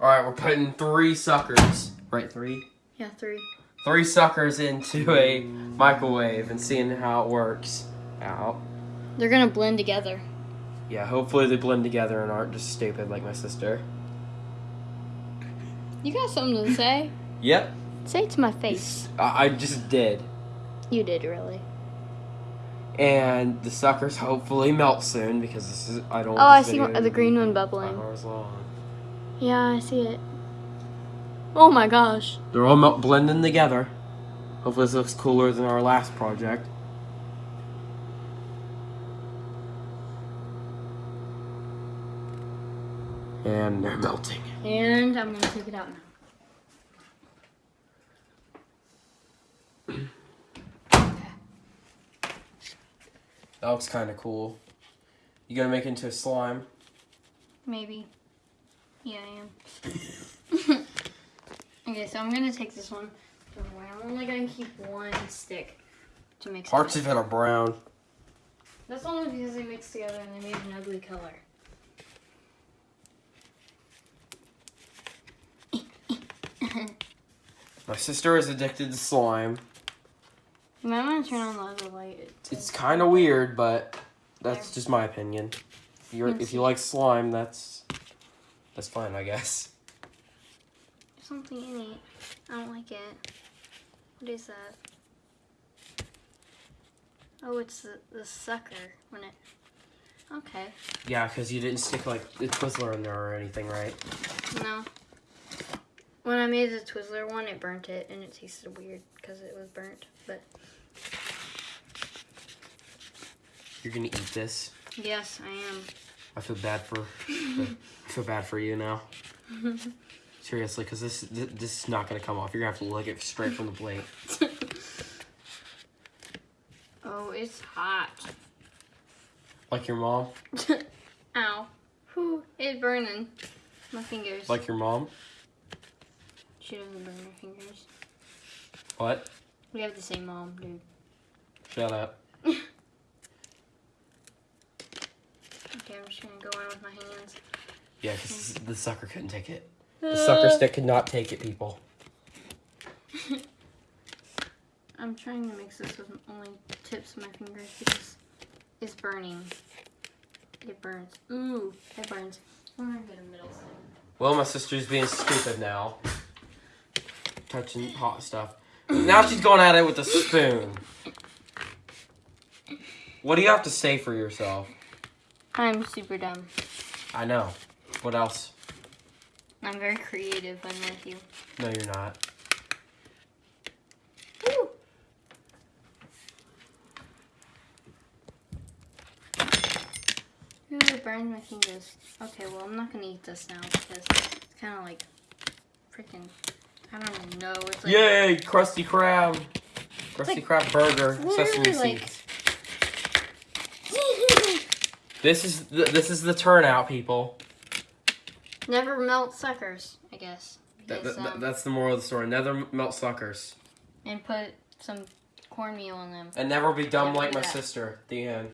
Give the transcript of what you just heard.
All right, we're putting three suckers. Right, three. Yeah, three. Three suckers into a microwave and seeing how it works out. They're gonna blend together. Yeah, hopefully they blend together and aren't just stupid like my sister. You got something to say? Yep, Say it to my face. I, I just did. You did really. And the suckers hopefully melt soon because this is I don't. Oh, I see one, the green one bubbling. hours long. Yeah, I see it. Oh my gosh. They're all melt blending together. Hopefully this looks cooler than our last project. And they're melting. And I'm gonna take it out now. That looks kind of cool. You gonna make it into a slime? Maybe. Yeah, I am. okay, so I'm gonna take this one. I'm only gonna keep one stick to mix. Parts of it are brown. That's only because they mixed together and they made an ugly color. My sister is addicted to slime. You might want to turn on the other light. It's kind of weird, but that's just my opinion. If, you're, if you like slime, that's that's fine, I guess. There's something in it. I don't like it. What is that? Oh, it's the, the sucker when it. Okay. Yeah, because you didn't stick like the Twizzler in there or anything, right? No. When I made the Twizzler one, it burnt it and it tasted weird because it was burnt. But You're gonna eat this. yes, I am. I feel bad for. I feel bad for you now. Seriously, because this th- this is not gonna come off. You're gonna have to lick it straight from the plate. oh, it's hot. Like your mom. Ow. Whew, it's burning. My fingers. Like your mom. she doesn't burn her fingers. What? We have the same mom, dude. Shut up. Okay, I'm just gonna go in with my hands. Yeah, because the sucker couldn't take it. The sucker uh. stick could not take it, people. I'm trying to mix this with only tips of my fingers because it's burning. It burns. Ooh, it burns. I'm gonna get a middle thing. Well, my sister's being stupid now. Touching hot stuff. Now she's going at it with a spoon. What do you have to say for yourself? I'm super dumb. I know. What else? I'm very creative. I'm with you. No, you're not. Ooh. Ooh, it burned my fingers. Okay, well, I'm not gonna eat this now because it's kind of like freaking. I don't even know. It's like Yay, Krusty Krab. Krusty like- Krab burger, sesame like- seeds. This is the, this is the turnout, people. never melt suckers. I guess. That, that- um, that's the moral of the story. Never melt suckers. and put some cornmeal in them. And never be dumb Never like my that. sister. The end.